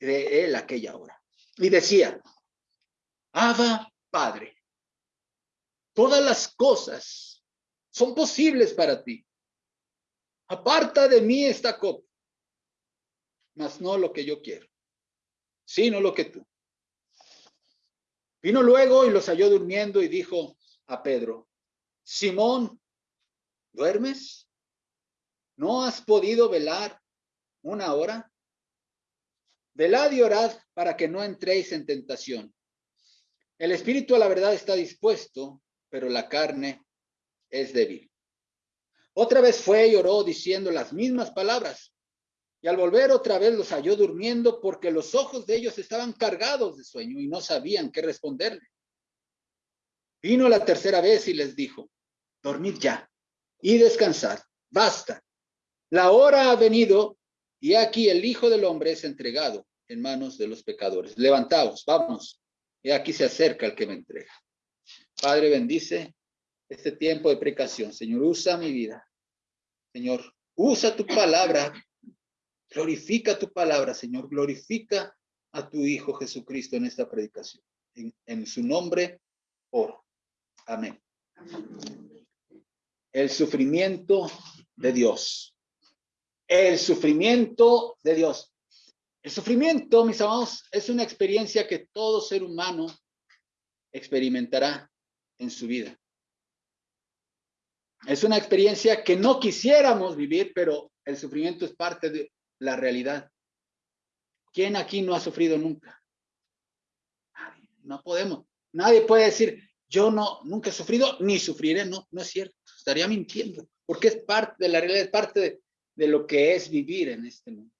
de él aquella hora. Y decía, Abba, Padre, todas las cosas son posibles para ti. Aparta de mí esta copa, mas no lo que yo quiero, sino lo que tú. Vino luego y los halló durmiendo y dijo a Pedro, Simón, ¿duermes? ¿No has podido velar una hora? Velad y orad para que no entréis en tentación. El espíritu a la verdad está dispuesto, pero la carne es débil. Otra vez fue y oró diciendo las mismas palabras. Y al volver otra vez los halló durmiendo porque los ojos de ellos estaban cargados de sueño y no sabían qué responderle. Vino la tercera vez y les dijo, dormid ya y descansad, basta. La hora ha venido y aquí el Hijo del Hombre es entregado en manos de los pecadores. Levantaos, vamos. Y aquí se acerca el que me entrega. Padre, bendice este tiempo de precaución. Señor, usa mi vida. Señor, usa tu palabra. Glorifica tu palabra, Señor. Glorifica a tu Hijo Jesucristo en esta predicación. En, en su nombre, oro. Amén. El sufrimiento de Dios el sufrimiento de Dios. El sufrimiento, mis amados, es una experiencia que todo ser humano experimentará en su vida. Es una experiencia que no quisiéramos vivir, pero el sufrimiento es parte de la realidad. ¿Quién aquí no ha sufrido nunca? No podemos. Nadie puede decir, yo no, nunca he sufrido ni sufriré. No, no es cierto. Estaría mintiendo, porque es parte de la realidad, es parte de, de lo que es vivir en este mundo.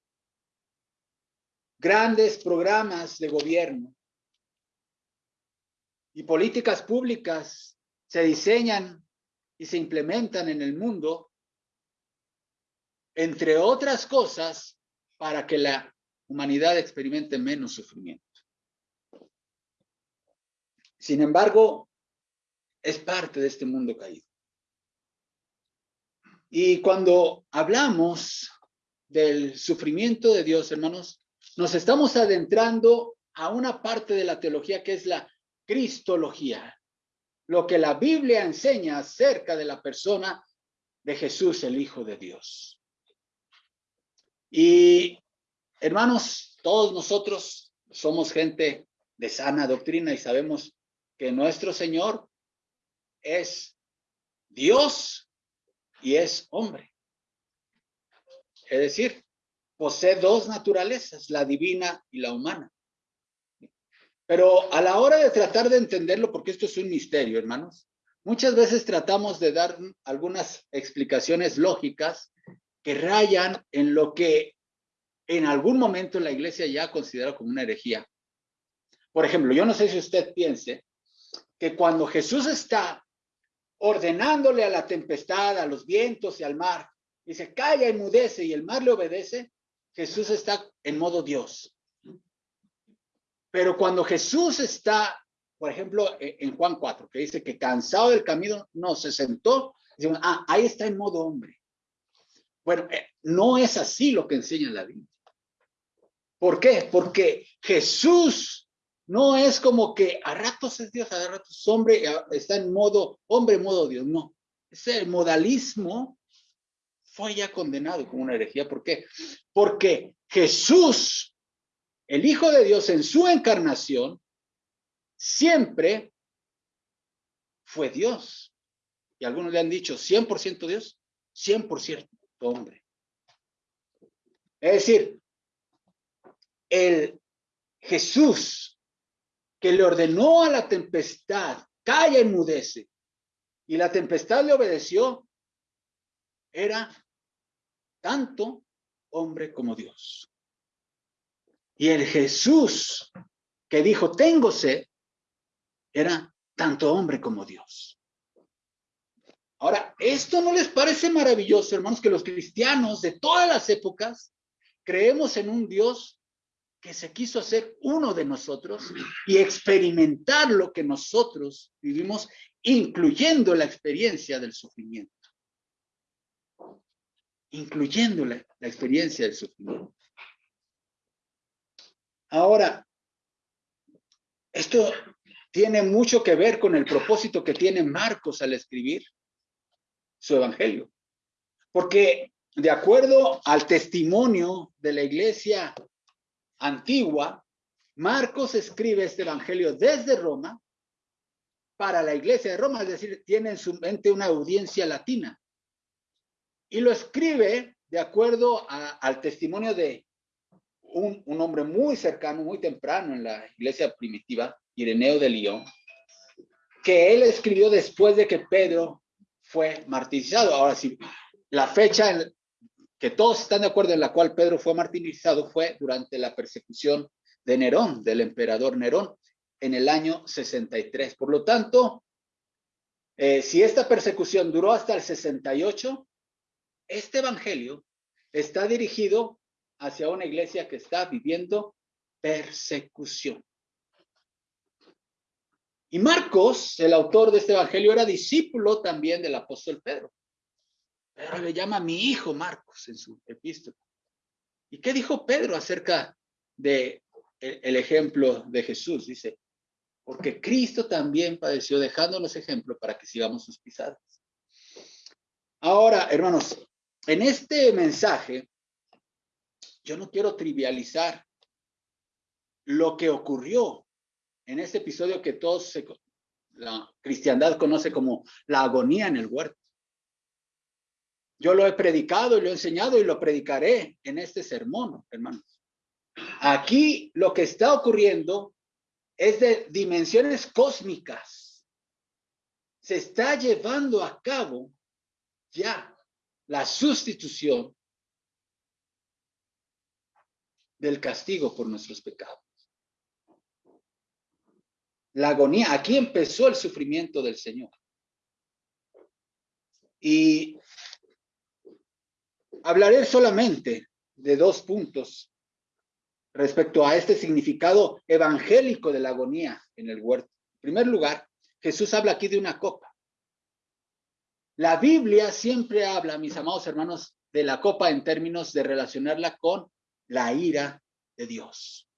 Grandes programas de gobierno y políticas públicas se diseñan y se implementan en el mundo, entre otras cosas, para que la humanidad experimente menos sufrimiento. Sin embargo, es parte de este mundo caído. Y cuando hablamos del sufrimiento de Dios, hermanos, nos estamos adentrando a una parte de la teología que es la cristología, lo que la Biblia enseña acerca de la persona de Jesús, el Hijo de Dios. Y hermanos, todos nosotros somos gente de sana doctrina y sabemos que nuestro Señor es Dios y es hombre. Es decir, posee dos naturalezas, la divina y la humana. Pero a la hora de tratar de entenderlo, porque esto es un misterio, hermanos, muchas veces tratamos de dar algunas explicaciones lógicas que rayan en lo que en algún momento la iglesia ya considera como una herejía. Por ejemplo, yo no sé si usted piense que cuando Jesús está ordenándole a la tempestad, a los vientos y al mar. Dice, calla, enmudece y el mar le obedece. Jesús está en modo Dios. Pero cuando Jesús está, por ejemplo, e, en Juan 4, que dice que cansado del camino, no, se sentó, ah, ahí está en modo hombre. Bueno, eh, no es así lo que enseña la Biblia. ¿Por qué? Porque Jesús no es como que a ratos es Dios, a ratos es hombre, está en modo hombre, modo Dios. No. Ese modalismo fue ya condenado como una herejía. ¿Por qué? Porque Jesús, el Hijo de Dios en su encarnación, siempre fue Dios. Y algunos le han dicho 100% Dios, 100% hombre. Es decir, el Jesús que le ordenó a la tempestad, calla, enmudece, y la tempestad le obedeció, era tanto hombre como Dios. Y el Jesús que dijo, tengo sed, era tanto hombre como Dios. Ahora, ¿esto no les parece maravilloso, hermanos, que los cristianos de todas las épocas creemos en un Dios que se quiso hacer uno de nosotros y experimentar lo que nosotros vivimos, incluyendo la experiencia del sufrimiento. Incluyendo la, experiencia del sufrimiento. Ahora, esto tiene mucho que ver con el propósito que tiene Marcos al escribir su evangelio. Porque de acuerdo al testimonio de la iglesia antigua, Marcos escribe este evangelio desde Roma para la iglesia de Roma, es decir, tiene en su mente una audiencia latina. Y lo escribe de acuerdo al testimonio de un, hombre muy cercano, muy temprano en la iglesia primitiva, Ireneo de León, que él escribió después de que Pedro fue martirizado. Ahora sí, la fecha en que todos están de acuerdo en la cual Pedro fue martirizado fue durante la persecución de Nerón, del emperador Nerón, en el año 63. Por lo tanto, eh, si esta persecución duró hasta el 68, este evangelio está dirigido hacia una iglesia que está viviendo persecución. Y Marcos, el autor de este evangelio, era discípulo también del apóstol Pedro. Pedro le llama mi hijo Marcos en su epístola. ¿Y qué dijo Pedro acerca de el ejemplo de Jesús? Dice, porque Cristo también padeció dejándonos ejemplo para que sigamos sus pisadas. Ahora, hermanos, en este mensaje, yo no quiero trivializar lo que ocurrió en este episodio que todos la cristiandad conoce como la agonía en el huerto. Yo lo he predicado y lo he enseñado y lo predicaré en este sermón, hermanos. Aquí lo que está ocurriendo es de dimensiones cósmicas. Se está llevando a cabo ya la sustitución del castigo por nuestros pecados. La agonía, aquí empezó el sufrimiento del Señor. Y hablaré solamente de dos puntos respecto a este significado evangélico de la agonía en el huerto. En primer lugar, Jesús habla aquí de una copa. La Biblia siempre habla, mis amados hermanos, de la copa en términos de relacionarla con la ira de Dios.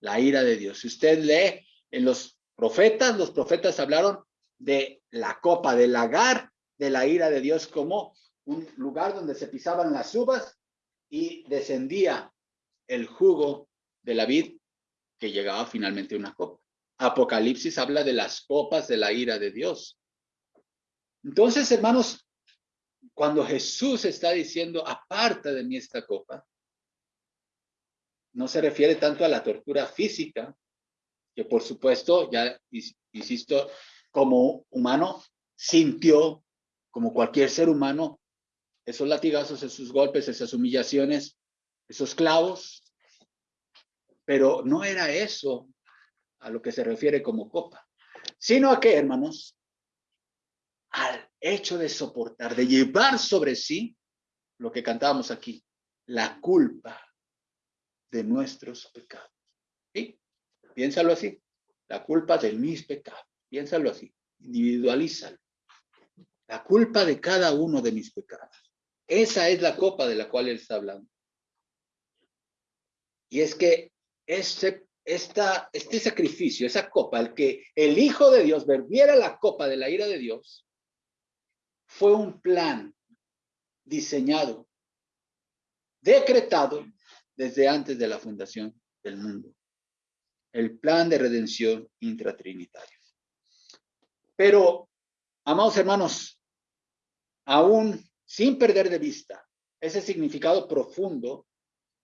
La ira de Dios. Si usted lee en los profetas, los profetas hablaron de la copa, del lagar de la ira de Dios como un lugar donde se pisaban las uvas y descendía el jugo de la vid que llegaba finalmente a una copa. Apocalipsis habla de las copas de la ira de Dios. Entonces, hermanos, cuando Jesús está diciendo, aparta de mí esta copa, no se refiere tanto a la tortura física, que por supuesto, ya insisto, como humano, sintió, como cualquier ser humano, esos latigazos, esos golpes, esas humillaciones, esos clavos, pero no era eso a lo que se refiere como copa, sino a qué, hermanos, al hecho de soportar, de llevar sobre sí lo que cantábamos aquí, la culpa de nuestros pecados. ¿Sí? Piénsalo así, la culpa de mis pecados, piénsalo así, individualízalo. La culpa de cada uno de mis pecados. Esa es la copa de la cual él está hablando. Y es que este, sacrificio, esa copa, el que el Hijo de Dios verbiera la copa de la ira de Dios, fue un plan diseñado, decretado desde antes de la fundación del mundo. El plan de redención intratrinitario. Pero, amados hermanos, aún sin perder de vista ese significado profundo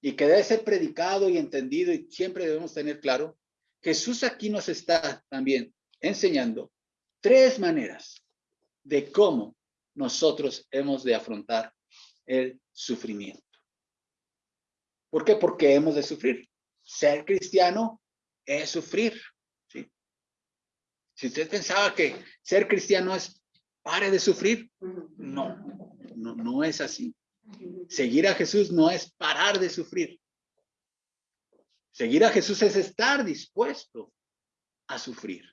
y que debe ser predicado y entendido y siempre debemos tener claro, Jesús aquí nos está también enseñando tres maneras de cómo nosotros hemos de afrontar el sufrimiento. ¿Por qué? Porque hemos de sufrir. Ser cristiano es sufrir. Si usted pensaba que ser cristiano es pare de sufrir, no, no, no es así. Seguir a Jesús no es parar de sufrir. Seguir a Jesús es estar dispuesto a sufrir.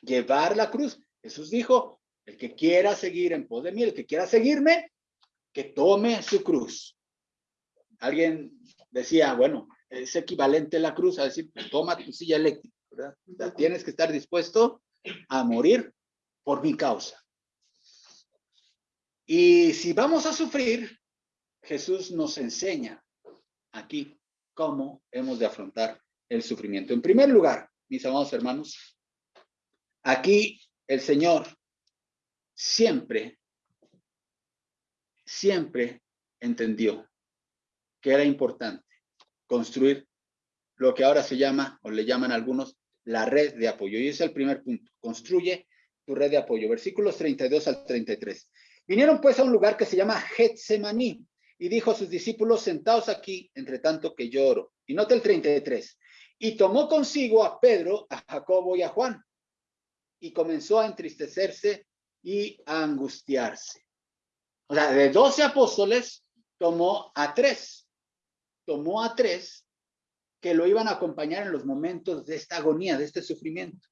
Llevar la cruz. Jesús dijo, el que quiera seguir en pos de mí, el que quiera seguirme, que tome su cruz. Alguien decía, bueno, es equivalente la cruz a decir, pues, toma tu silla eléctrica, ¿verdad? tienes que estar dispuesto a morir por mi causa. Y si vamos a sufrir, Jesús nos enseña aquí cómo hemos de afrontar el sufrimiento. En primer lugar, mis amados hermanos, aquí el Señor siempre, siempre entendió que era importante construir lo que ahora se llama, o le llaman algunos, la red de apoyo. Y ese es el primer punto. Construye tu red de apoyo. Versículos 32 al 33. Vinieron pues a un lugar que se llama Getsemaní y dijo a sus discípulos, sentaos aquí, entre tanto que lloro. Y nota el 33. Y tomó consigo a Pedro, a Jacobo y a Juan. Y comenzó a entristecerse y angustiarse. O sea, de 12 apóstoles tomó a tres. Tomó a tres que lo iban a acompañar en los momentos de esta agonía, de este sufrimiento.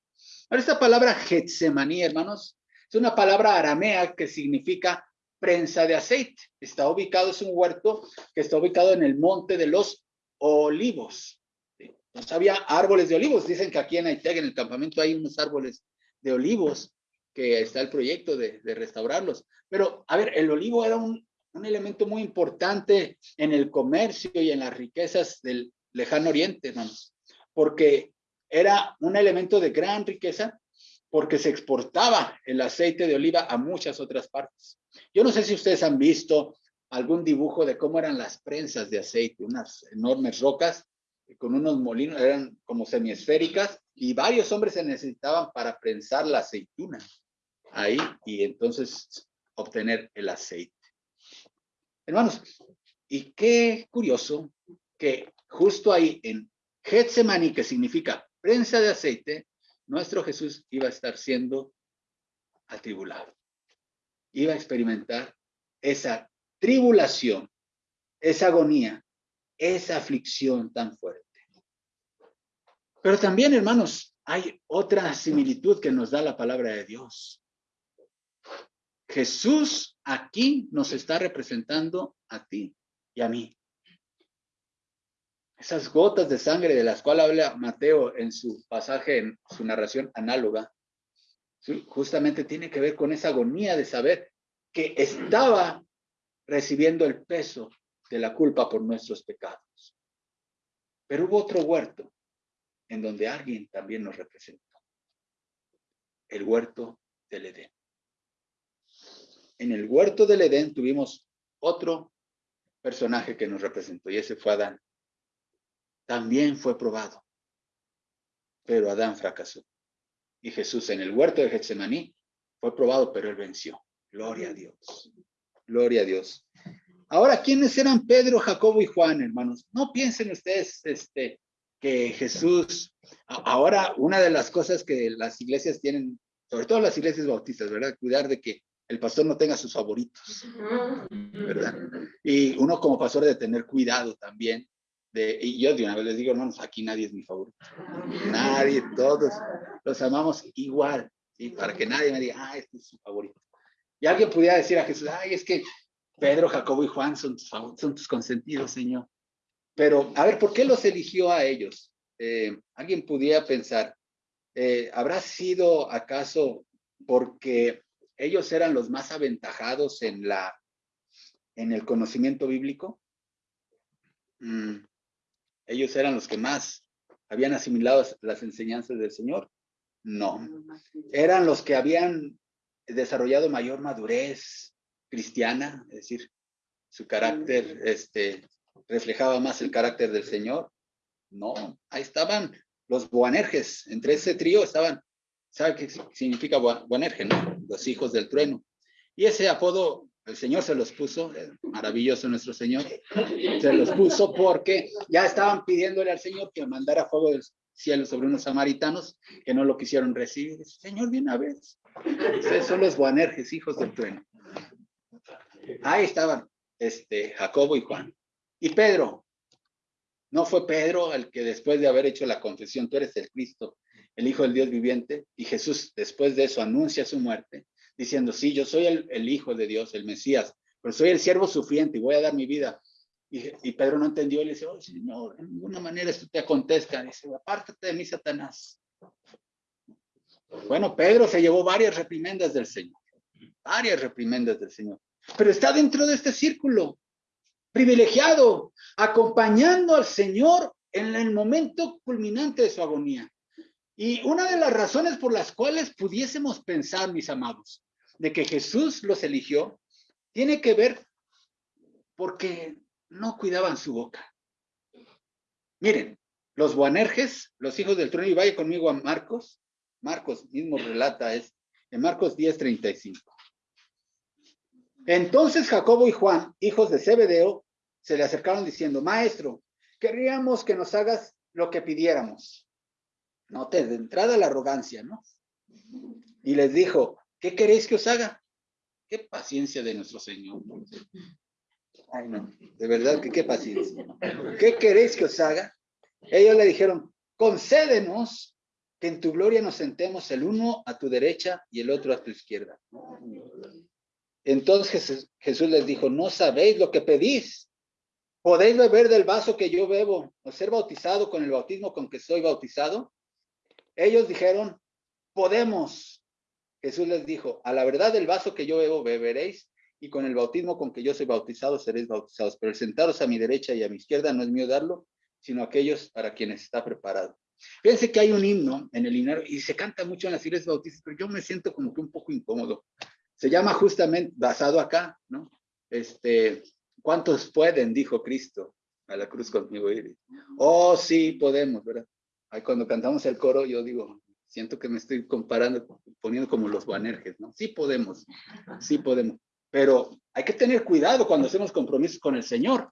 Ahora, esta palabra Getsemaní, hermanos, es una palabra aramea que significa prensa de aceite. Está ubicado, es un huerto que está ubicado en el monte de los olivos. No había árboles de olivos. Dicen que aquí en Aiteg, en el campamento, hay unos árboles de olivos que está el proyecto de, restaurarlos. Pero, a ver, el olivo era un, un elemento muy importante en el comercio y en las riquezas del lejano oriente, hermanos, porque era un elemento de gran riqueza porque se exportaba el aceite de oliva a muchas otras partes. Yo no sé si ustedes han visto algún dibujo de cómo eran las prensas de aceite, unas enormes rocas con unos molinos, eran como semiesféricas y varios hombres se necesitaban para prensar la aceituna ahí y entonces obtener el aceite. Hermanos, y qué curioso que justo ahí en Getsemaní, que significa prensa de aceite, nuestro Jesús iba a estar siendo atribulado. Iba a experimentar esa tribulación, esa agonía, esa aflicción tan fuerte. Pero también, hermanos, hay otra similitud que nos da la palabra de Dios. Jesús aquí nos está representando a ti y a mí. Esas gotas de sangre de las cuales habla Mateo en su pasaje, en su narración análoga, justamente tiene que ver con esa agonía de saber que estaba recibiendo el peso de la culpa por nuestros pecados. Pero hubo otro huerto en donde alguien también nos representó. El huerto del Edén. En el huerto del Edén tuvimos otro personaje que nos representó y ese fue Adán también fue probado. Pero Adán fracasó. Y Jesús en el huerto de Getsemaní fue probado, pero él venció. Gloria a Dios. Gloria a Dios. Ahora, ¿quiénes eran Pedro, Jacobo y Juan, hermanos? No piensen ustedes este, que Jesús, ahora una de las cosas que las iglesias tienen, sobre todo las iglesias bautistas, ¿verdad? Cuidar de que el pastor no tenga sus favoritos, ¿verdad? Y uno como pastor de tener cuidado también y yo de una vez les digo, hermanos, aquí nadie es mi favorito. Nadie, todos los amamos igual, y para que nadie me diga, ah, este es su favorito. Y alguien pudiera decir a Jesús, ay, es que Pedro, Jacobo y Juan son tus, son tus consentidos, Señor. Pero, a ver, ¿por qué los eligió a ellos? Eh, alguien pudiera pensar, eh, ¿habrá sido acaso porque ellos eran los más aventajados en la en el conocimiento bíblico? Mm, ellos eran los que más habían asimilado las enseñanzas del Señor. No, eran los que habían desarrollado mayor madurez cristiana, es decir, su carácter este, reflejaba más el carácter del Señor. No, ahí estaban los Boanerges, entre ese trío estaban, ¿sabe qué significa Boanerge? No? Los hijos del trueno. Y ese apodo el Señor se los puso, maravilloso nuestro Señor, se los puso porque ya estaban pidiéndole al Señor que mandara fuego del cielo sobre unos samaritanos que no lo quisieron recibir. Señor, de una vez. Ustedes son los Boanerges, hijos del trueno. Ahí estaban este, Jacobo y Juan. Y Pedro. No fue Pedro el que después de haber hecho la confesión, tú eres el Cristo, el Hijo del Dios viviente, y Jesús después de eso anuncia su muerte diciendo, sí, yo soy el, Hijo de Dios, el Mesías, pero soy el siervo sufriente y voy a dar mi vida. Y, Pedro no entendió y le dice, oh, Señor, de ninguna manera esto te acontezca. Dice, apártate de mí, Satanás. Bueno, Pedro se llevó varias reprimendas del Señor, varias reprimendas del Señor, pero está dentro de este círculo privilegiado, acompañando al Señor en el momento culminante de su agonía. Y una de las razones por las cuales pudiésemos pensar, mis amados, de que Jesús los eligió, tiene que ver porque no cuidaban su boca. Miren, los Boanerges, los hijos del trono, y vaya conmigo a Marcos, Marcos mismo relata es en Marcos 10:35. Entonces Jacobo y Juan, hijos de Zebedeo, se le acercaron diciendo, Maestro, querríamos que nos hagas lo que pidiéramos. Note, de entrada la arrogancia, ¿no? Y les dijo, ¿qué queréis que os haga? Qué paciencia de nuestro Señor. Ay, no, de verdad que qué paciencia. ¿Qué queréis que os haga? Ellos le dijeron, concédenos que en tu gloria nos sentemos el uno a tu derecha y el otro a tu izquierda. Entonces Jesús les dijo, no sabéis lo que pedís. ¿Podéis beber del vaso que yo bebo o ser bautizado con el bautismo con que soy bautizado? Ellos dijeron, podemos. Jesús les dijo, a la verdad del vaso que yo bebo beberéis y con el bautismo con que yo soy bautizado seréis bautizados. Pero el sentaros a mi derecha y a mi izquierda no es mío darlo, sino aquellos para quienes está preparado. Fíjense que hay un himno en el himno y se canta mucho en las iglesias bautistas, pero yo me siento como que un poco incómodo. Se llama justamente, basado acá, ¿no? Este, ¿cuántos pueden? Dijo Cristo a la cruz conmigo ir. Oh, sí, podemos, ¿verdad? Ahí cuando cantamos el coro, yo digo, siento que me estoy comparando, poniendo como los banerjes, ¿no? Sí podemos, sí podemos. Pero hay que tener cuidado cuando hacemos compromisos con el Señor.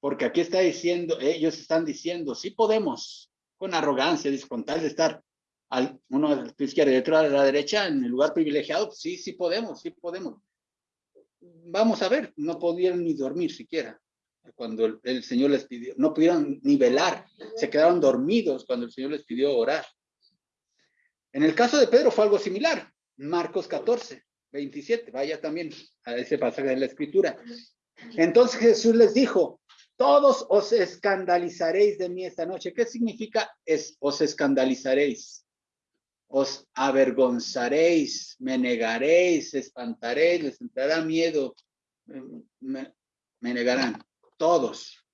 Porque aquí está diciendo, ellos están diciendo, sí podemos, con arrogancia, con tal de estar al, uno a la izquierda y otro a la derecha en el lugar privilegiado, sí, sí podemos, sí podemos. Vamos a ver, no podían ni dormir siquiera cuando el, Señor les pidió, no pudieron ni velar, se quedaron dormidos cuando el Señor les pidió orar. En el caso de Pedro fue algo similar, Marcos 14, 27, vaya también a ese pasaje de la escritura. Entonces Jesús les dijo, todos os escandalizaréis de mí esta noche. ¿Qué significa es, os escandalizaréis? Os avergonzaréis, me negaréis, espantaréis, les entrará miedo, me, negarán, todos.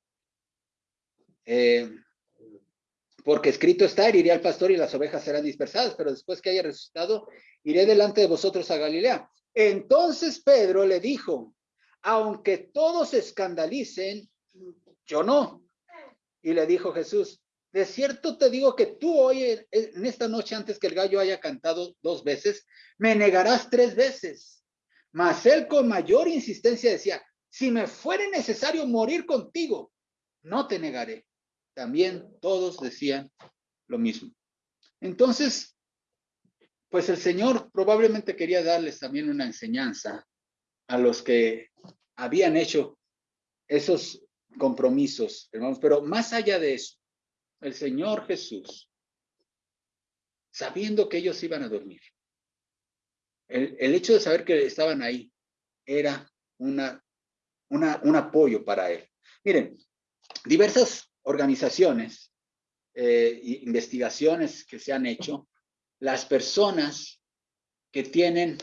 Eh, porque escrito está, iré al pastor y las ovejas serán dispersadas, pero después que haya resucitado, iré delante de vosotros a Galilea. Entonces Pedro le dijo, aunque todos escandalicen, yo no. Y le dijo Jesús, de cierto te digo que tú hoy, en esta noche antes que el gallo haya cantado dos veces, me negarás tres veces. Mas él con mayor insistencia decía, si me fuere necesario morir contigo, no te negaré. También todos decían lo mismo. Entonces, pues el Señor probablemente quería darles también una enseñanza a los que habían hecho esos compromisos, hermanos. Pero más allá de eso, el Señor Jesús, sabiendo que ellos iban a dormir, el, hecho de saber que estaban ahí era una, un apoyo para él. Miren, diversas organizaciones, eh, investigaciones que se han hecho, las personas que tienen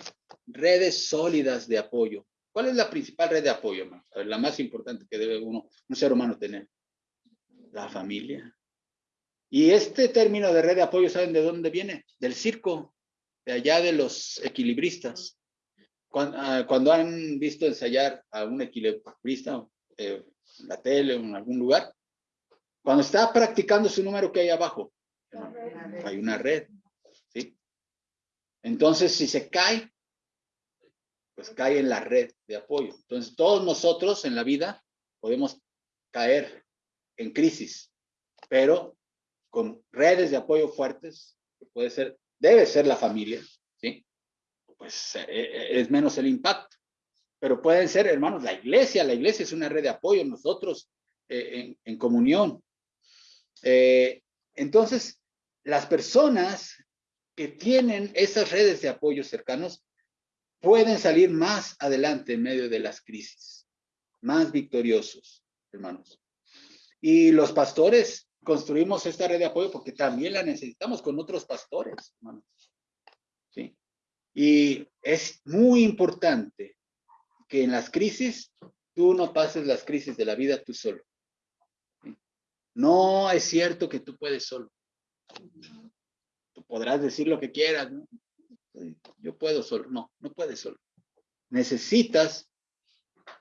redes sólidas de apoyo ¿Cuál es la principal red de apoyo, La más importante que debe uno, un ser humano tener. La familia. Y este término de red de apoyo, ¿saben de dónde viene? Del circo, de allá de los equilibristas. Ah, cuando, han visto ensayar a un equilibrista eh, en la tele o en algún lugar, cuando está practicando su número que hay abajo, hay una red. ¿sí? Entonces, si se cae, pues cae en la red de apoyo. Entonces, todos nosotros en la vida podemos caer en crisis, pero con redes de apoyo fuertes, que puede ser, debe ser la familia. Pues eh, eh, es menos el impacto. Pero pueden ser, hermanos, la iglesia, la iglesia es una red de apoyo, nosotros eh, en, comunión. entonces, las personas que tienen esas redes de apoyo cercanos pueden salir más adelante en medio de las crisis, más victoriosos. hermanos. Y los pastores construimos esta red de apoyo porque también la necesitamos con otros pastores, hermanos. Y es muy importante que en las crisis tú no pases las crisis de la vida tú solo. No es cierto que tú puedes solo. Tú podrás decir lo que quieras. Yo puedo solo. No, no puedes solo. Necesitas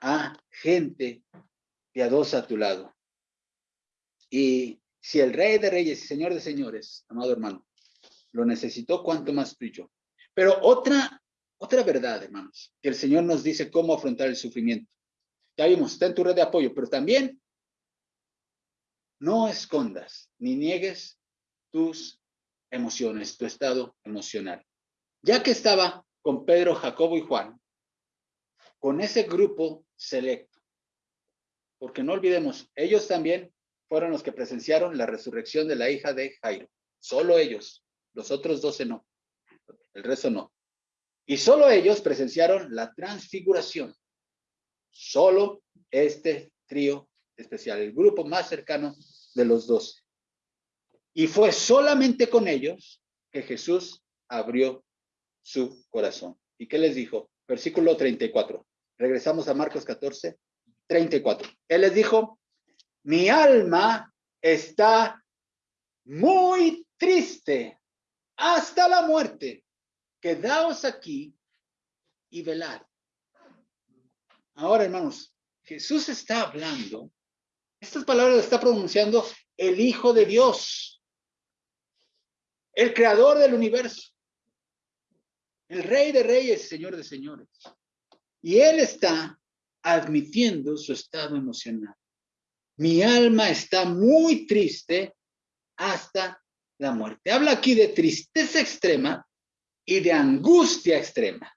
a gente piadosa a tu lado. Y si el rey de reyes y señor de señores, amado hermano, lo necesitó, ¿cuánto más tú y yo? Pero otra, otra verdad, hermanos, que el Señor nos dice cómo afrontar el sufrimiento. Ya vimos, está en tu red de apoyo, pero también no escondas ni niegues tus emociones, tu estado emocional. Ya que estaba con Pedro, Jacobo y Juan, con ese grupo selecto, porque no olvidemos, ellos también fueron los que presenciaron la resurrección de la hija de Jairo. Solo ellos, los otros doce no, el resto no. Y solo ellos presenciaron la transfiguración. Solo este trío especial, el grupo más cercano de los doce. Y fue solamente con ellos que Jesús abrió su corazón. ¿Y qué les dijo? Versículo 34. Regresamos a Marcos 14, 34. Él les dijo, mi alma está muy triste hasta la muerte. Quedaos aquí y velad. Ahora, hermanos, Jesús está hablando estas palabras está pronunciando el Hijo de Dios, el creador del universo, el Rey de Reyes, Señor de Señores. Y Él está admitiendo su estado emocional. Mi alma está muy triste hasta la muerte. Habla aquí de tristeza extrema y de angustia extrema.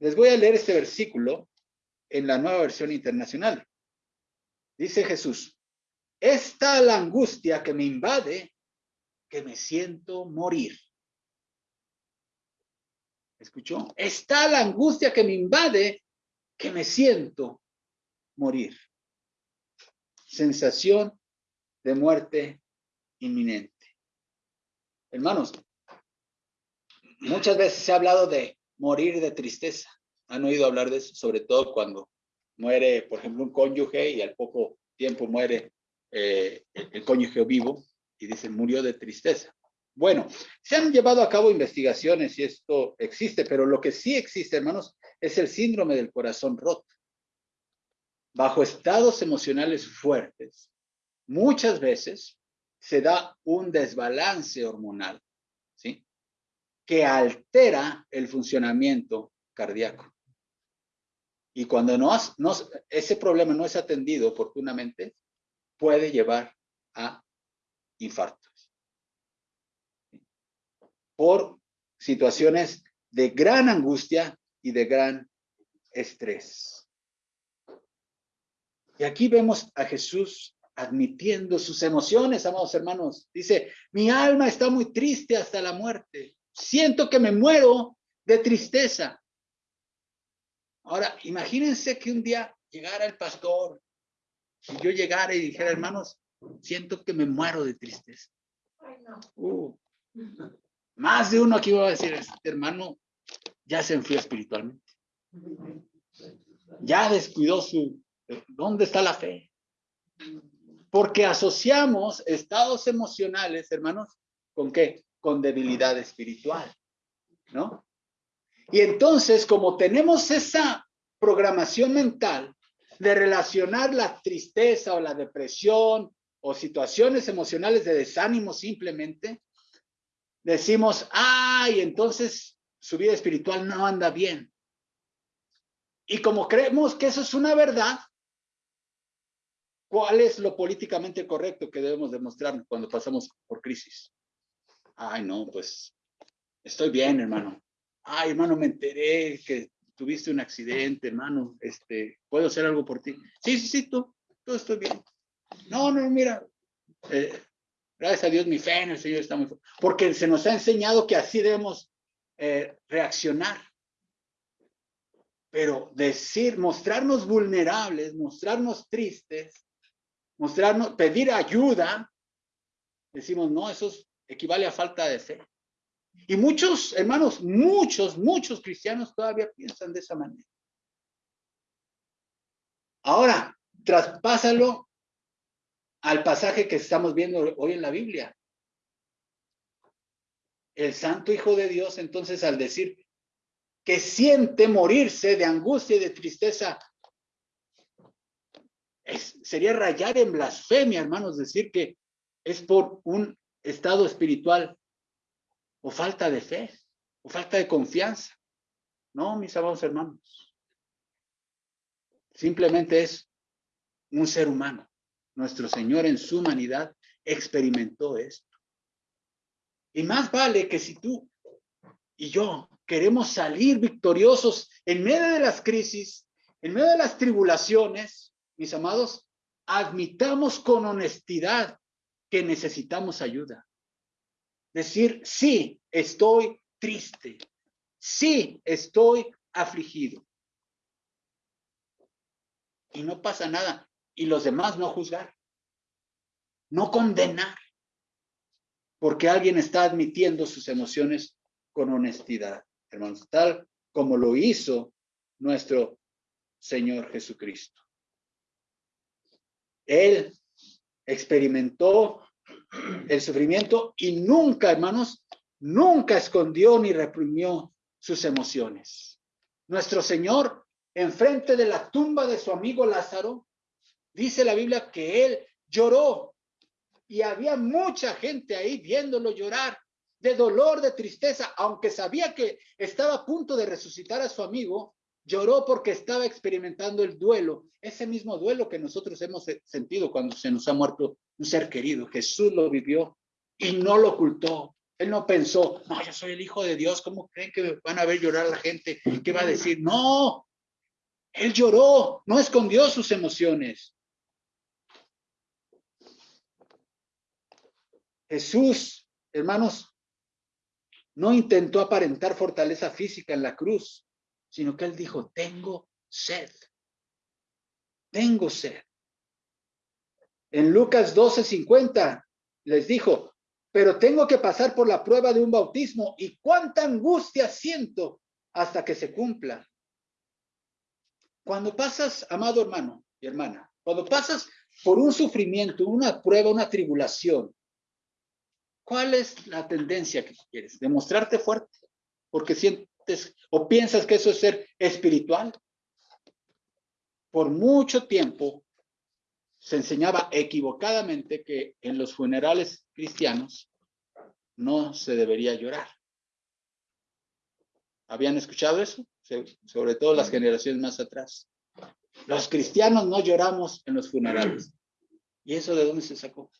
Les voy a leer este versículo en la nueva versión internacional. Dice Jesús, esta la angustia que me invade, que me siento morir. ¿Escuchó? Está la angustia que me invade, que me siento morir. Sensación de muerte inminente. Hermanos, muchas veces se ha hablado de morir de tristeza han oído hablar de eso, sobre todo cuando muere, por ejemplo, un cónyuge y al poco tiempo muere eh, el cónyuge vivo y dicen murió de tristeza. Bueno, se han llevado a cabo investigaciones y esto existe, pero lo que sí existe, hermanos, es el síndrome del corazón roto. Bajo estados emocionales fuertes, muchas veces se da un desbalance hormonal, ¿sí? Que altera el funcionamiento cardíaco. Y cuando no, ese problema no es atendido oportunamente, puede llevar a infartos. Por situaciones de gran angustia y de gran estrés. Y aquí vemos a Jesús admitiendo sus emociones, amados hermanos. Dice, mi alma está muy triste hasta la muerte. Siento que me muero de tristeza. Ahora, imagínense que un día llegara el pastor, si yo llegara y dijera, hermanos, siento que me muero de tristeza. Uh, más de uno aquí va a decir, este hermano ya se enfrió espiritualmente. Ya descuidó su... ¿Dónde está la fe? Porque asociamos estados emocionales, hermanos, ¿con qué? Con debilidad espiritual, ¿no? Y entonces, como tenemos esa programación mental de relacionar la tristeza o la depresión o situaciones emocionales de desánimo simplemente, decimos, ay, entonces su vida espiritual no anda bien. Y como creemos que eso es una verdad, ¿cuál es lo políticamente correcto que debemos demostrar cuando pasamos por crisis? Ay, no, pues estoy bien, hermano ay, hermano, me enteré que tuviste un accidente, hermano, este, ¿puedo hacer algo por ti? Sí, sí, sí, tú, todo estoy bien. No, no, mira, eh, gracias a Dios mi fe en el Señor está muy fuerte, porque se nos ha enseñado que así debemos eh, reaccionar. Pero decir, mostrarnos vulnerables, mostrarnos tristes, mostrarnos, pedir ayuda, decimos, no, eso equivale a falta de fe. Y muchos, hermanos, muchos, muchos cristianos todavía piensan de esa manera. Ahora, traspásalo al pasaje que estamos viendo hoy en la Biblia. El Santo Hijo de Dios, entonces, al decir que siente morirse de angustia y de tristeza, sería rayar en blasfemia, hermanos, decir que es por un estado espiritual o falta de fe o falta de confianza. No, mis amados hermanos. Simplemente es un ser humano. Nuestro Señor en su humanidad experimentó esto. Y más vale que si tú y yo queremos salir victoriosos en medio de las crisis, en medio de las tribulaciones, mis amados, admitamos con honestidad que necesitamos ayuda. Decir, sí, estoy triste, sí, estoy afligido. Y no pasa nada. Y los demás no juzgar, no condenar, porque alguien está admitiendo sus emociones con honestidad hermanos, tal como lo hizo nuestro Señor Jesucristo. Él experimentó el sufrimiento y nunca, hermanos, nunca escondió ni reprimió sus emociones. Nuestro Señor, enfrente de la tumba de su amigo Lázaro, dice la Biblia que él lloró y había mucha gente ahí viéndolo llorar de dolor, de tristeza, aunque sabía que estaba a punto de resucitar a su amigo, lloró porque estaba experimentando el duelo, ese mismo duelo que nosotros hemos sentido cuando se nos ha muerto un ser querido. Jesús lo vivió y no lo ocultó. Él no pensó, no, yo soy el hijo de Dios, ¿cómo creen que van a ver llorar la gente? ¿Qué va a decir? No, él lloró, no escondió sus emociones. Jesús, hermanos, no intentó aparentar fortaleza física en la cruz, sino que él dijo, tengo sed. Tengo sed. En Lucas 12:50 les dijo, pero tengo que pasar por la prueba de un bautismo y cuánta angustia siento hasta que se cumpla. Cuando pasas, amado hermano y hermana, cuando pasas por un sufrimiento, una prueba, una tribulación, ¿Cuál es la tendencia que quieres? ¿Demostrarte fuerte? Porque o piensas que eso es ser espiritual. Por mucho tiempo se enseñaba equivocadamente que en los funerales cristianos no se debería llorar. ¿Habían escuchado eso? Sobre todo las generaciones más atrás. Los cristianos no lloramos en los funerales. ¿Y eso de dónde se sacó?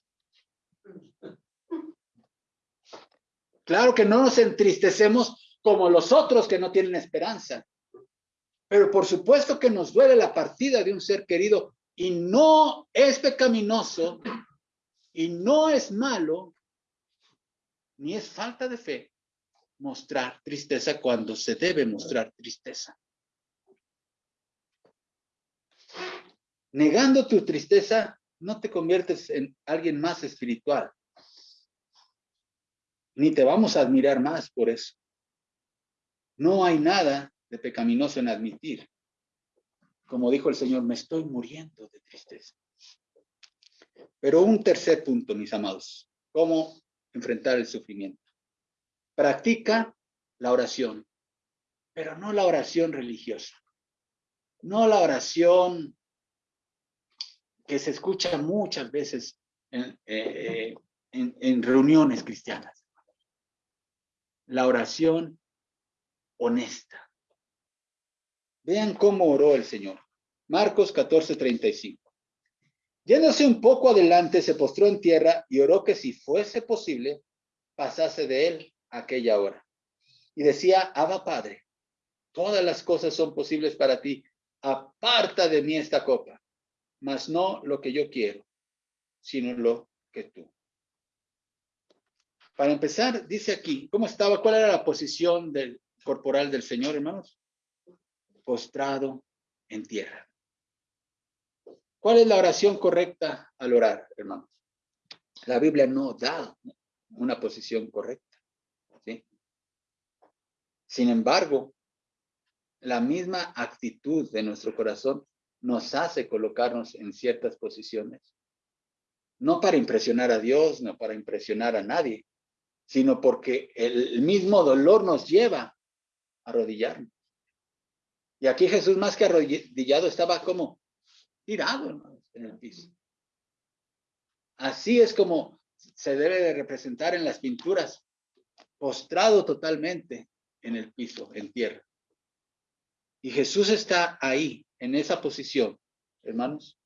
Claro que no nos entristecemos como los otros que no tienen esperanza. Pero por supuesto que nos duele la partida de un ser querido y no es pecaminoso y no es malo ni es falta de fe mostrar tristeza cuando se debe mostrar tristeza. Negando tu tristeza, no te conviertes en alguien más espiritual ni te vamos a admirar más por eso. No hay nada de pecaminoso en admitir. Como dijo el Señor, me estoy muriendo de tristeza. Pero un tercer punto, mis amados, cómo enfrentar el sufrimiento. Practica la oración, pero no la oración religiosa, no la oración que se escucha muchas veces en, eh, en reuniones cristianas la oración honesta. Vean cómo oró el Señor. Marcos 14, 35. Yéndose un poco adelante, se postró en tierra y oró que si fuese posible, pasase de él aquella hora. Y decía, Abba Padre, todas las cosas son posibles para ti. Aparta de mí esta copa, mas no lo que yo quiero, sino lo que tú. Para empezar, dice aquí, ¿cómo estaba? ¿Cuál era la posición del corporal del Señor, hermanos? postrado en tierra. ¿Cuál es la oración correcta al orar, hermanos? La Biblia no da una posición correcta. ¿sí? Sin embargo, la misma actitud de nuestro corazón nos hace colocarnos en ciertas posiciones. No para impresionar a Dios, no para impresionar a nadie, sino porque el mismo dolor nos lleva arrodillarnos. Y aquí Jesús más que arrodillado estaba como tirado en el piso. Así es como se debe de representar en las pinturas, postrado totalmente en el piso, en tierra. Y Jesús está ahí, en esa posición, hermanos,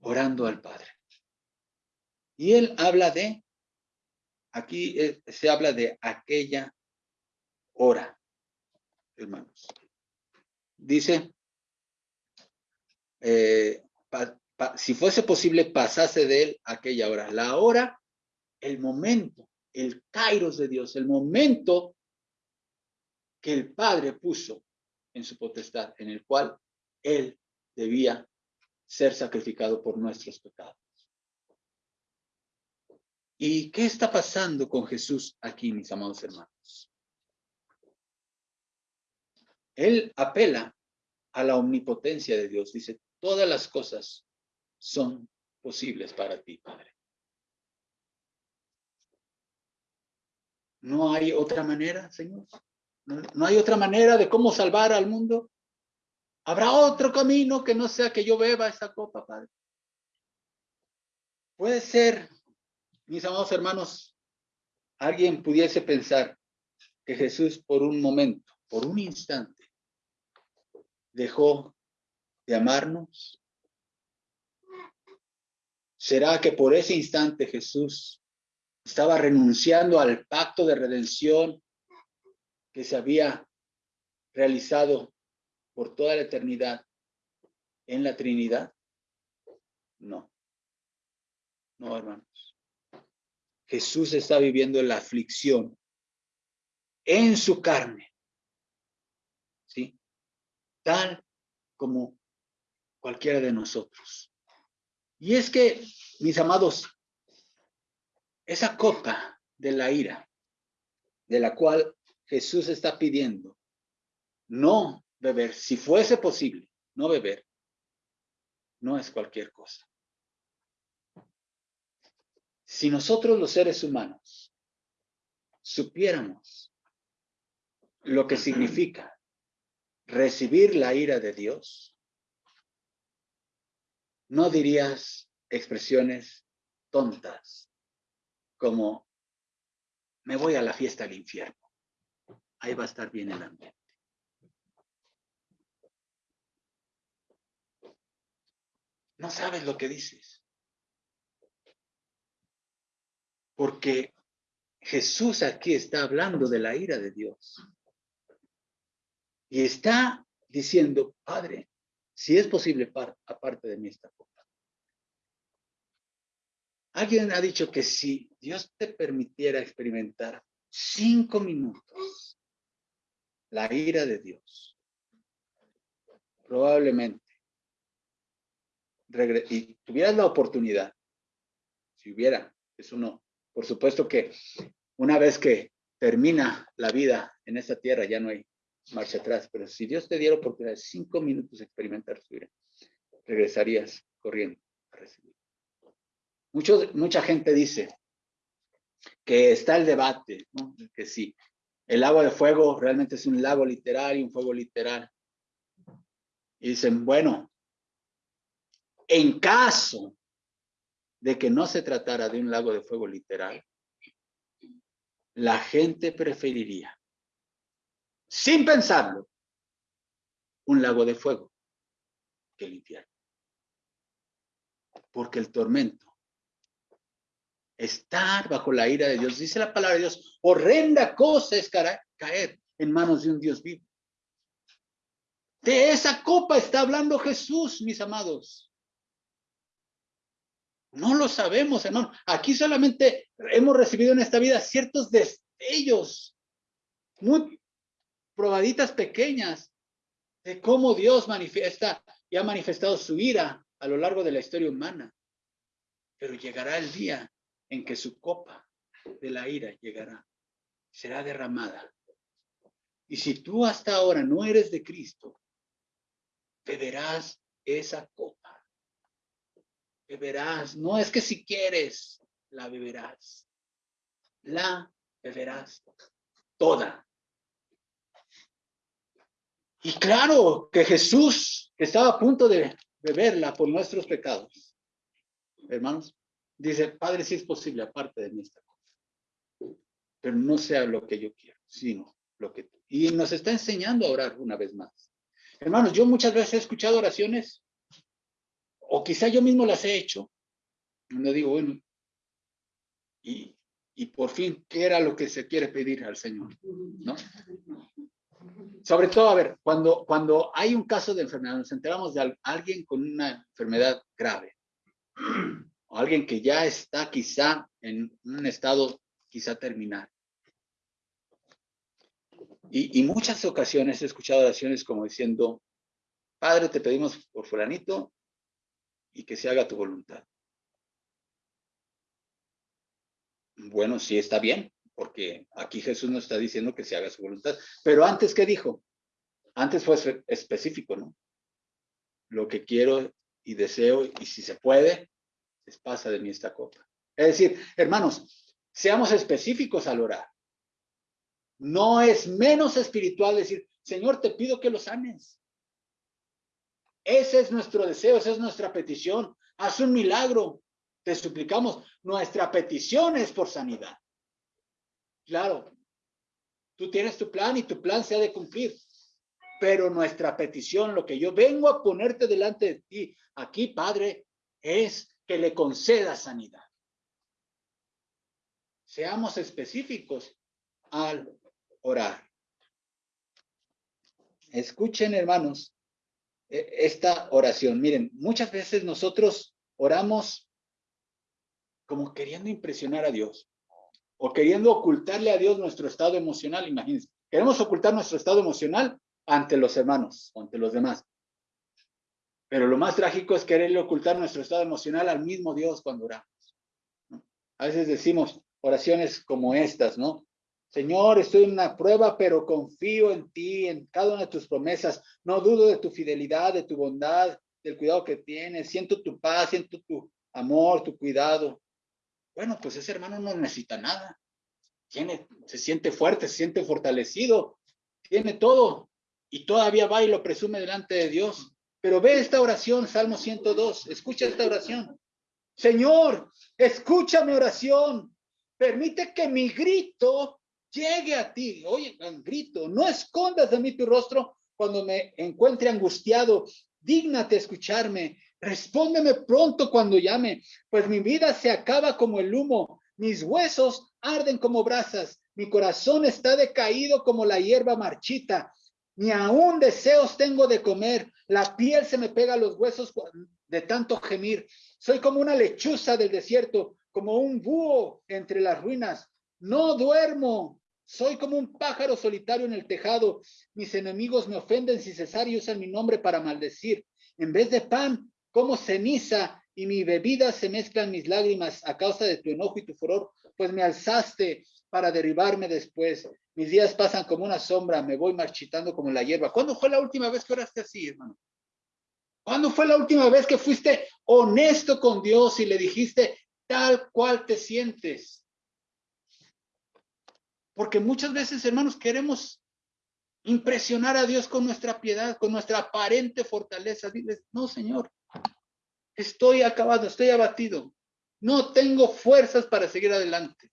orando al Padre. Y él habla de, aquí eh, se habla de aquella hora, hermanos. Dice, eh, si fuese posible, pasase de él aquella hora. La hora, el momento, el kairos de Dios, el momento que el Padre puso en su potestad, en el cual Él debía ser sacrificado por nuestros pecados. ¿Y qué está pasando con Jesús aquí, mis amados hermanos? Él apela a la omnipotencia de Dios. Dice, todas las cosas son posibles para ti, Padre. ¿No hay otra manera, Señor? ¿No, hay otra manera de cómo salvar al mundo? ¿Habrá otro camino que no sea que yo beba esa copa, Padre? Puede ser, mis amados hermanos, alguien pudiese pensar que Jesús por un momento, por un instante, dejó de amarnos. ¿Será que por ese instante Jesús estaba renunciando al pacto de redención que se había realizado por toda la eternidad en la Trinidad? No. No, hermanos. Jesús está viviendo la aflicción en su carne. Como cualquiera de nosotros. Y es que, mis amados, esa copa de la ira, de la cual Jesús está pidiendo no beber, si fuese posible, no beber, no es cualquier cosa. Si nosotros los seres humanos supiéramos lo que significa recibir la ira de Dios, no dirías expresiones tontas como me voy a la fiesta del infierno ahí va a estar bien el ambiente. No sabes lo que dices. Porque Jesús aquí está hablando de la ira de Dios. Y está diciendo, Padre, si es posible, aparte de mí esta copa. Alguien ha dicho que si Dios te permitiera experimentar cinco minutos la ira de Dios. Probablemente. Y tuvieras la oportunidad, si hubiera, eso no, por supuesto que una vez que termina la vida en esta tierra ya no hay marcha atrás, pero si Dios te diera oportunidad de cinco minutos experimentar su ira, regresarías corriendo a recibir. mucha gente dice que está el debate, que sí, el lago de fuego realmente es un lago literal y un fuego literal. Y dicen, bueno, en caso de que no se tratara de un lago de fuego literal, la gente preferiría, sin pensarlo, un lago de fuego que el infierno. Porque el tormento estar bajo la ira de Dios. Dice la palabra de Dios, horrenda cosa es caer en manos de un Dios vivo. De esa copa está hablando Jesús, mis amados. No lo sabemos, hermano. Aquí solamente hemos recibido en esta vida ciertos destellos, muy probaditas pequeñas de cómo Dios manifiesta y ha manifestado su ira a lo largo de la historia humana. Pero llegará el día en que su copa de la ira llegará, será derramada. Y si tú hasta ahora no eres de Cristo, beberás esa copa. Beberás, no es que si quieres, la beberás. La beberás toda. Y claro que Jesús, estaba a punto de beberla por nuestros pecados, hermanos, dice, Padre, si es posible, aparte de mí esta cosa, pero no sea lo que yo quiero, sino lo que tú. Y nos está enseñando a orar una vez más. Hermanos, yo muchas veces he escuchado oraciones, o quizá yo mismo las he hecho, donde digo, bueno, y por fin, ¿qué era lo que se quiere pedir al Señor? ¿No? Sobre todo, a ver, cuando, cuando hay un caso de enfermedad, nos enteramos de alguien con una enfermedad grave, o alguien que ya está quizá en un estado quizá terminal. Y, y muchas ocasiones he escuchado oraciones como diciendo, Padre, te pedimos por fulanito y que se haga tu voluntad. Bueno, sí está bien, porque aquí Jesús nos está diciendo que se haga su voluntad. Pero antes, ¿qué dijo? Antes fue específico, ¿no? Lo que quiero y deseo, y si se puede, es pasa de mí esta copa. Es decir, hermanos, seamos específicos al orar. No es menos espiritual decir, Señor, te pido que lo sanes. Ese es nuestro deseo, esa es nuestra petición. Haz un milagro. Te suplicamos. Nuestra petición es por sanidad. Claro, tú tienes tu plan y tu plan se ha de cumplir. Pero nuestra petición, lo que yo vengo a ponerte delante de ti aquí, Padre, es que le conceda sanidad. Seamos específicos al orar. Escuchen, hermanos, e, esta oración. Miren, muchas veces nosotros oramos como queriendo impresionar a Dios o queriendo ocultarle a Dios nuestro estado emocional, imagínense. Queremos ocultar nuestro estado emocional ante los hermanos, ante los demás. Pero lo más trágico es quererle ocultar nuestro estado emocional al mismo Dios cuando oramos. A veces decimos oraciones como estas, ¿no? Señor, estoy en una prueba, pero confío en ti, en cada una de tus promesas. No dudo de tu fidelidad, de tu bondad, del cuidado que tienes. Siento tu paz, siento tu amor, tu cuidado. Bueno, pues ese hermano no necesita nada. Tiene, se siente fuerte, se siente fortalecido, tiene todo y todavía va y lo presume delante de Dios. Pero ve esta oración, Salmo 102, escucha esta oración. Señor, escucha mi oración, permite que mi grito llegue a ti. Oye, grito, no escondas de mí tu rostro cuando me encuentre angustiado. Dígnate escucharme, Respóndeme pronto cuando llame, pues mi vida se acaba como el humo, mis huesos arden como brasas, mi corazón está decaído como la hierba marchita, ni aún deseos tengo de comer, la piel se me pega a los huesos de tanto gemir. Soy como una lechuza del desierto, como un búho entre las ruinas. No duermo, soy como un pájaro solitario en el tejado. Mis enemigos me ofenden sin cesar y usan mi nombre para maldecir. En vez de pan, como ceniza y mi bebida se mezclan mis lágrimas a causa de tu enojo y tu furor, pues me alzaste para derribarme después. Mis días pasan como una sombra, me voy marchitando como la hierba. ¿Cuándo fue la última vez que oraste así, hermano? ¿Cuándo fue la última vez que fuiste honesto con Dios y le dijiste tal cual te sientes? Porque muchas veces, hermanos, queremos impresionar a Dios con nuestra piedad, con nuestra aparente fortaleza. Diles, no, Señor, Estoy acabado, estoy abatido. No tengo fuerzas para seguir adelante.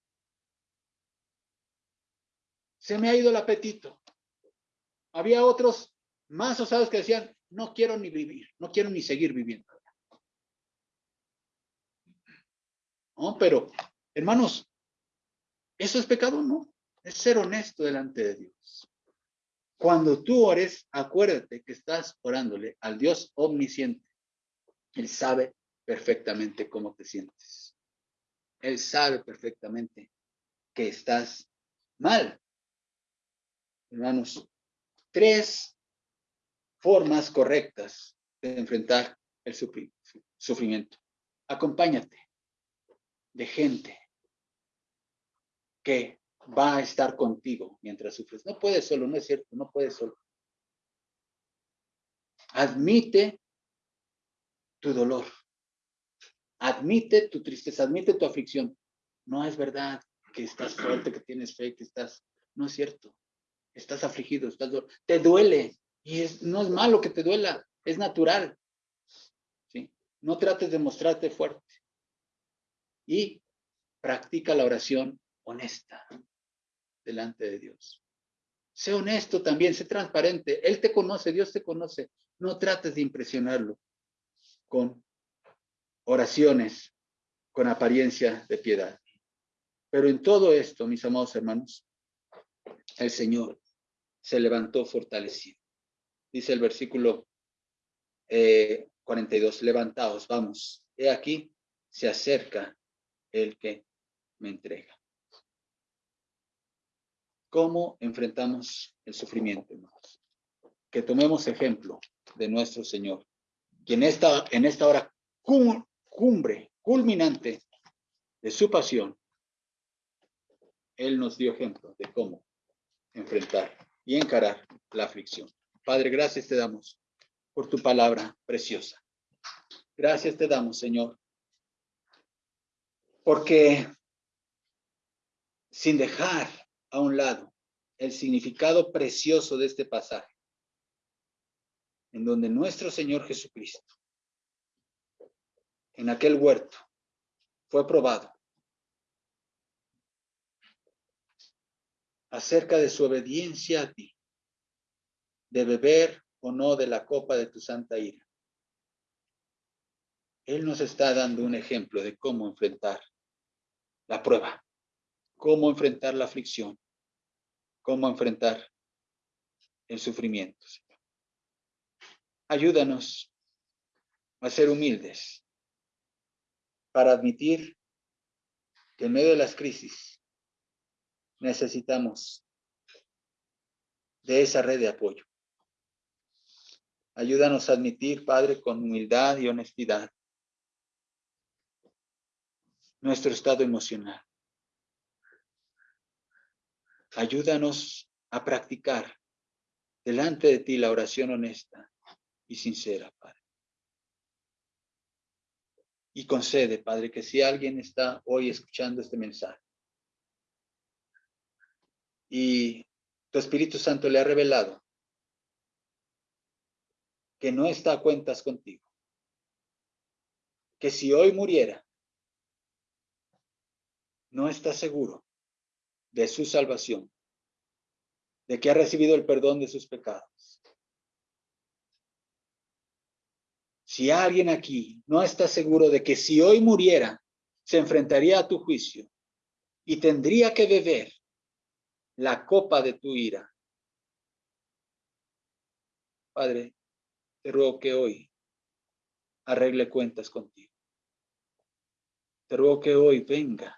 Se me ha ido el apetito. Había otros más osados que decían, no quiero ni vivir, no quiero ni seguir viviendo. No, pero, hermanos, ¿eso es pecado? No, es ser honesto delante de Dios. Cuando tú ores, acuérdate que estás orándole al Dios omnisciente él sabe perfectamente cómo te sientes. Él sabe perfectamente que estás mal. Hermanos, tres formas correctas de enfrentar el sufrimiento. Acompáñate de gente que va a estar contigo mientras sufres. No puedes solo, no es cierto, no puedes solo. Admite tu dolor. Admite tu tristeza, admite tu aflicción. No es verdad que estás fuerte, que tienes fe, que estás... No es cierto. Estás afligido, estás... Te duele. Y es, no es malo que te duela, es natural. ¿sí? No trates de mostrarte fuerte. Y practica la oración honesta delante de Dios. Sé honesto también, sé transparente. Él te conoce, Dios te conoce. No trates de impresionarlo con oraciones, con apariencia de piedad. Pero en todo esto, mis amados hermanos, el Señor se levantó fortalecido. Dice el versículo 42, eh, levantaos, vamos. He aquí, se acerca el que me entrega. ¿Cómo enfrentamos el sufrimiento, hermanos? Que tomemos ejemplo de nuestro Señor, quien está en esta hora cumbre, culminante de su pasión, Él nos dio ejemplo de cómo enfrentar y encarar la aflicción. Padre, gracias te damos por tu palabra preciosa. Gracias te damos, Señor, porque sin dejar a un lado el significado precioso de este pasaje, en donde nuestro Señor Jesucristo, en aquel huerto, fue probado acerca de su obediencia a ti, de beber o no de la copa de tu santa ira. Él nos está dando un ejemplo de cómo enfrentar la prueba, cómo enfrentar la aflicción, cómo enfrentar el sufrimiento. Ayúdanos a ser humildes para admitir que en medio de las crisis necesitamos de esa red de apoyo. Ayúdanos a admitir, Padre, con humildad y honestidad nuestro estado emocional. Ayúdanos a practicar delante de ti la oración honesta y sincera, Padre. Y concede, Padre, que si alguien está hoy escuchando este mensaje y tu Espíritu Santo le ha revelado que no está a cuentas contigo, que si hoy muriera, no está seguro de su salvación, de que ha recibido el perdón de sus pecados. Si alguien aquí no está seguro de que si hoy muriera, se enfrentaría a tu juicio y tendría que beber la copa de tu ira. Padre, te ruego que hoy arregle cuentas contigo. Te ruego que hoy venga